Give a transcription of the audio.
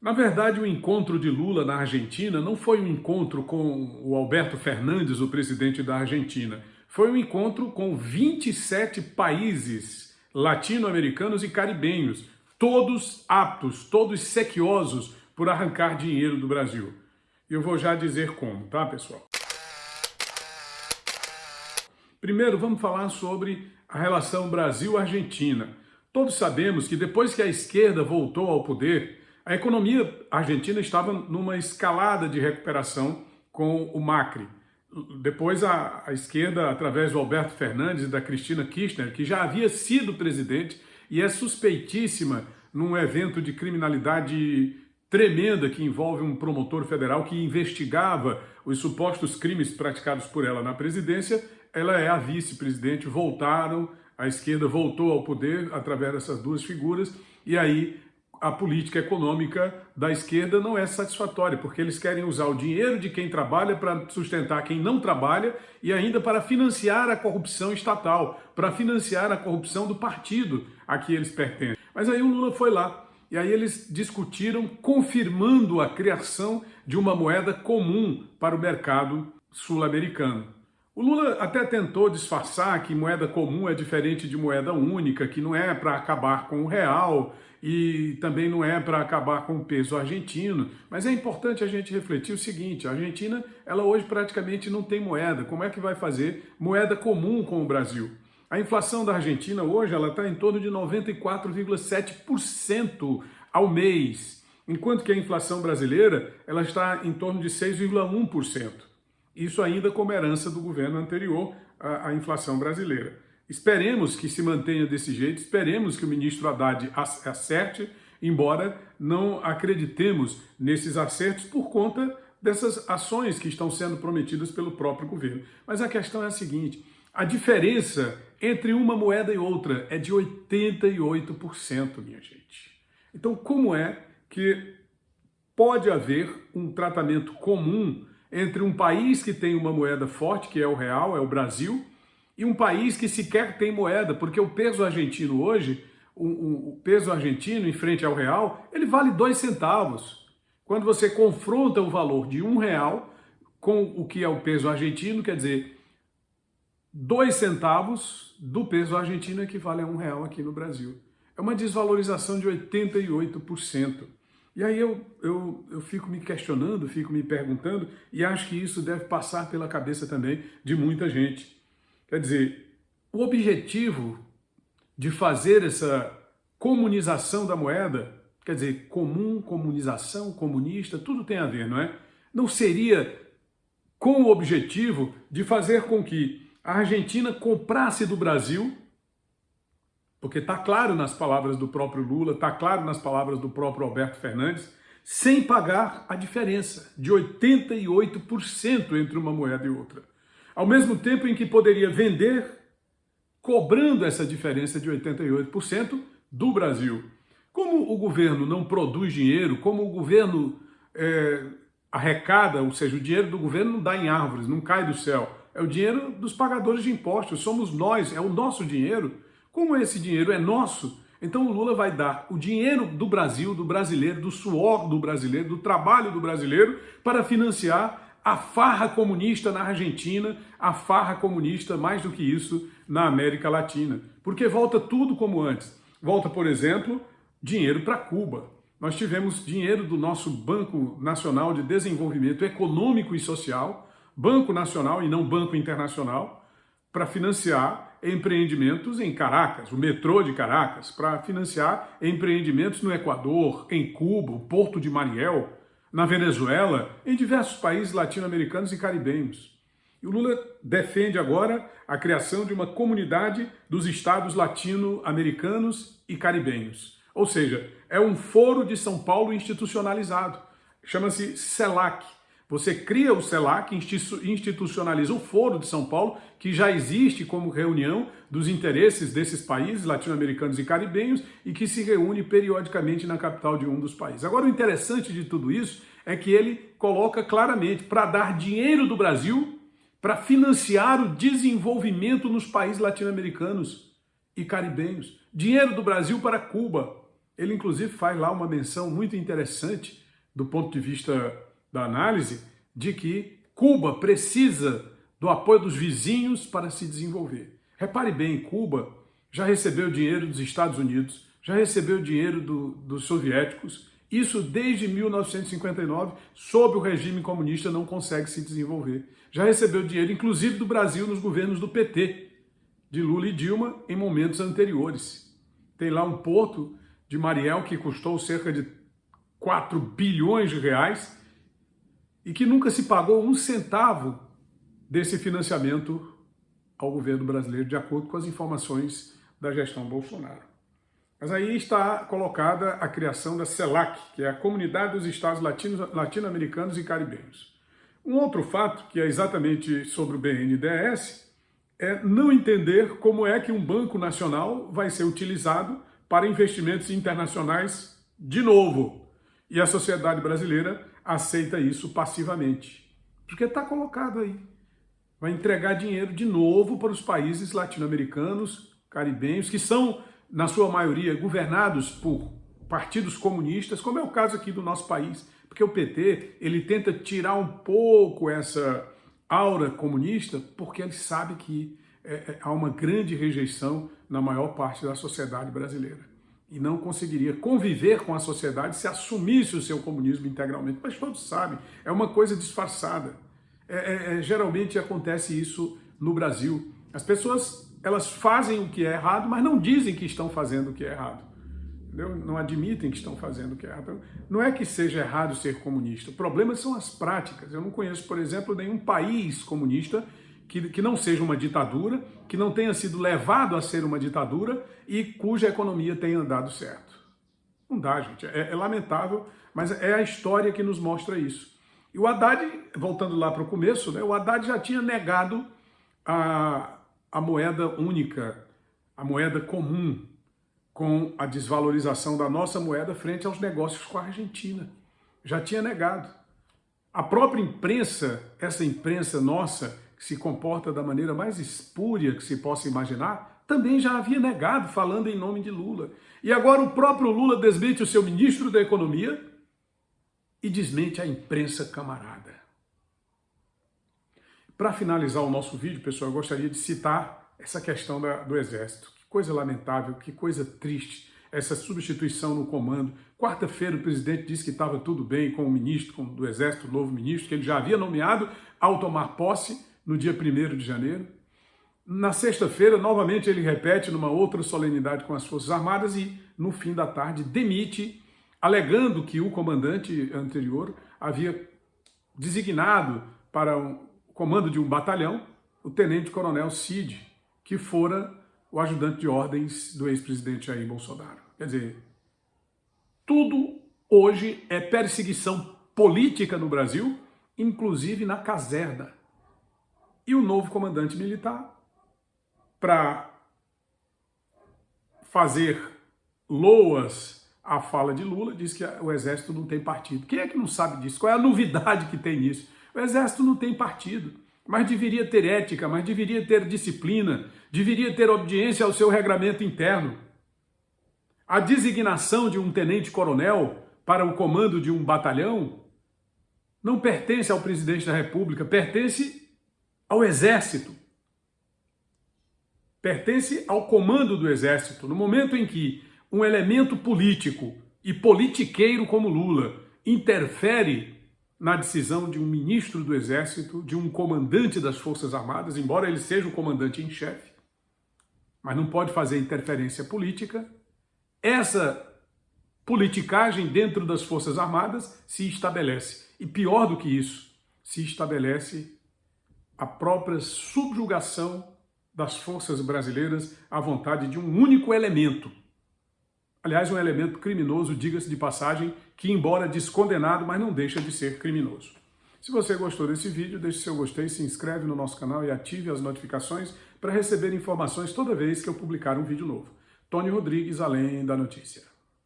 Na verdade, o encontro de Lula na Argentina não foi um encontro com o Alberto Fernandes, o presidente da Argentina. Foi um encontro com 27 países latino-americanos e caribenhos, todos aptos, todos sequiosos por arrancar dinheiro do Brasil. Eu vou já dizer como, tá, pessoal? Primeiro, vamos falar sobre a relação Brasil-Argentina. Todos sabemos que depois que a esquerda voltou ao poder, a economia argentina estava numa escalada de recuperação com o Macri. Depois a, a, esquerda, através do Alberto Fernandes e da Cristina Kirchner, que já havia sido presidente e é suspeitíssima num evento de criminalidade tremenda que envolve um promotor federal que investigava os supostos crimes praticados por ela na presidência, ela é a vice-presidente, voltaram, a esquerda voltou ao poder através dessas duas figuras, e aí a política econômica da esquerda não é satisfatória, porque eles querem usar o dinheiro de quem trabalha para sustentar quem não trabalha e ainda para financiar a corrupção estatal, para financiar a corrupção do partido a que eles pertencem. Mas aí o Lula foi lá e aí eles discutiram confirmando a criação de uma moeda comum para o mercado sul-americano. O Lula até tentou disfarçar que moeda comum é diferente de moeda única, que não é para acabar com o real, e também não é para acabar com o peso argentino, mas é importante a gente refletir o seguinte, a Argentina, ela hoje praticamente não tem moeda, como é que vai fazer moeda comum com o Brasil? A inflação da Argentina hoje ela está em torno de 94,7% ao mês, enquanto que a inflação brasileira ela está em torno de 6,1%. Isso ainda como herança do governo anterior à, inflação brasileira. Esperemos que se mantenha desse jeito, esperemos que o ministro Haddad acerte, embora não acreditemos nesses acertos por conta dessas ações que estão sendo prometidas pelo próprio governo. Mas a questão é a seguinte, a diferença entre uma moeda e outra é de 88%, minha gente. Então, como é que pode haver um tratamento comum entre um país que tem uma moeda forte, que é o real, é o Brasil, e um país que sequer tem moeda, porque o peso argentino hoje, o, o peso argentino em frente ao real, ele vale dois centavos. Quando você confronta o valor de um real com o que é o peso argentino, quer dizer, dois centavos do peso argentino equivale a um real aqui no Brasil. É uma desvalorização de 88%. E aí eu, eu, eu fico me questionando, fico me perguntando, e acho que isso deve passar pela cabeça também de muita gente. Quer dizer, o objetivo de fazer essa comunização da moeda, quer dizer, comum, comunização, comunista, tudo tem a ver, não é? Não seria com o objetivo de fazer com que a Argentina comprasse do Brasil, porque está claro nas palavras do próprio Lula, está claro nas palavras do próprio Alberto Fernandes, sem pagar a diferença de 88% entre uma moeda e outra ao mesmo tempo em que poderia vender cobrando essa diferença de 88% do Brasil. Como o governo não produz dinheiro, como o governo é, arrecada, ou seja, o dinheiro do governo não dá em árvores, não cai do céu, é o dinheiro dos pagadores de impostos, somos nós, é o nosso dinheiro. Como esse dinheiro é nosso, então o Lula vai dar o dinheiro do Brasil, do brasileiro, do suor do brasileiro, do trabalho do brasileiro, para financiar a farra comunista na Argentina, a farra comunista, mais do que isso, na América Latina. Porque volta tudo como antes. Volta, por exemplo, dinheiro para Cuba. Nós tivemos dinheiro do nosso Banco Nacional de Desenvolvimento Econômico e Social, Banco Nacional e não Banco Internacional, para financiar empreendimentos em Caracas, o metrô de Caracas, para financiar empreendimentos no Equador, em Cuba, o Porto de Mariel, na Venezuela, em diversos países latino-americanos e caribenhos. E o Lula defende agora a criação de uma comunidade dos estados latino-americanos e caribenhos. Ou seja, é um foro de São Paulo institucionalizado. Chama-se CELAC, você cria o CELAC, institucionaliza o Foro de São Paulo, que já existe como reunião dos interesses desses países latino-americanos e caribenhos e que se reúne periodicamente na capital de um dos países. Agora, o interessante de tudo isso é que ele coloca claramente para dar dinheiro do Brasil para financiar o desenvolvimento nos países latino-americanos e caribenhos. Dinheiro do Brasil para Cuba. ele inclusive faz lá uma menção muito interessante do ponto de vista da análise de que Cuba precisa do apoio dos vizinhos para se desenvolver. Repare bem, Cuba já recebeu dinheiro dos Estados Unidos, já recebeu dinheiro do, dos soviéticos, isso desde 1959, sob o regime comunista, não consegue se desenvolver. Já recebeu dinheiro, inclusive do Brasil, nos governos do PT, de Lula e Dilma, em momentos anteriores. Tem lá um porto de Mariel que custou cerca de 4 bilhões de reais e que nunca se pagou um centavo desse financiamento ao governo brasileiro, de acordo com as informações da gestão Bolsonaro. Mas aí está colocada a criação da CELAC, que é a Comunidade dos Estados Latino-Americanos e Caribenhos. Um outro fato, que é exatamente sobre o BNDES, é não entender como é que um banco nacional vai ser utilizado para investimentos internacionais de novo. E a sociedade brasileira aceita isso passivamente. Porque está colocado aí. Vai entregar dinheiro de novo para os países latino-americanos, caribenhos, que são na sua maioria, governados por partidos comunistas, como é o caso aqui do nosso país, porque o PT ele tenta tirar um pouco essa aura comunista, porque ele sabe que é, é, há uma grande rejeição na maior parte da sociedade brasileira. E não conseguiria conviver com a sociedade se assumisse o seu comunismo integralmente. Mas todos sabem, é uma coisa disfarçada. É, é, é geralmente acontece isso no Brasil. As pessoas elas fazem o que é errado, mas não dizem que estão fazendo o que é errado. Entendeu? Não admitem que estão fazendo o que é errado. Não é que seja errado ser comunista. O problema são as práticas. Eu não conheço, por exemplo, nenhum país comunista que, que não seja uma ditadura, que não tenha sido levado a ser uma ditadura e cuja economia tenha andado certo. Não dá, gente. É, é lamentável, mas é a história que nos mostra isso. E o Haddad, voltando lá para o começo, né, o Haddad já tinha negado a, a moeda única, a moeda comum, com a desvalorização da nossa moeda frente aos negócios com a Argentina. Já tinha negado. A própria imprensa, essa imprensa nossa, se comporta da maneira mais espúria que se possa imaginar, também já havia negado, falando em nome de Lula. E agora o próprio Lula desmente o seu ministro da Economia e desmente a imprensa camarada. Para finalizar o nosso vídeo, pessoal, eu gostaria de citar essa questão da, do Exército. Que coisa lamentável, que coisa triste essa substituição no comando. Quarta-feira o presidente disse que estava tudo bem com o ministro com, do Exército, o novo ministro, que ele já havia nomeado ao tomar posse no dia 1 de janeiro. Na sexta-feira, novamente, ele repete numa outra solenidade com as Forças Armadas e, no fim da tarde, demite, alegando que o comandante anterior havia designado para um, comando de um batalhão, o tenente-coronel Cid, que fora o ajudante de ordens do ex-presidente Jair Bolsonaro. Quer dizer, tudo hoje é perseguição política no Brasil, inclusive na caserna. E o novo comandante militar, para fazer loas à fala de Lula, diz que o exército não tem partido. Quem é que não sabe disso? Qual é a novidade que tem nisso? O exército não tem partido, mas deveria ter ética, mas deveria ter disciplina, deveria ter obediência ao seu regramento interno. A designação de um tenente-coronel para o comando de um batalhão não pertence ao presidente da República, pertence ao exército. Pertence ao comando do exército. No momento em que um elemento político e politiqueiro como Lula interfere na decisão de um ministro do Exército, de um comandante das Forças Armadas, embora ele seja o comandante em chefe, mas não pode fazer interferência política. Essa politicagem dentro das Forças Armadas se estabelece. E pior do que isso, se estabelece a própria subjugação das forças brasileiras à vontade de um único elemento, Aliás, um elemento criminoso, diga-se de passagem, que embora descondenado, mas não deixa de ser criminoso. Se você gostou desse vídeo, deixe seu gostei, se inscreve no nosso canal e ative as notificações para receber informações toda vez que eu publicar um vídeo novo. Tony Rodrigues, Além da Notícia.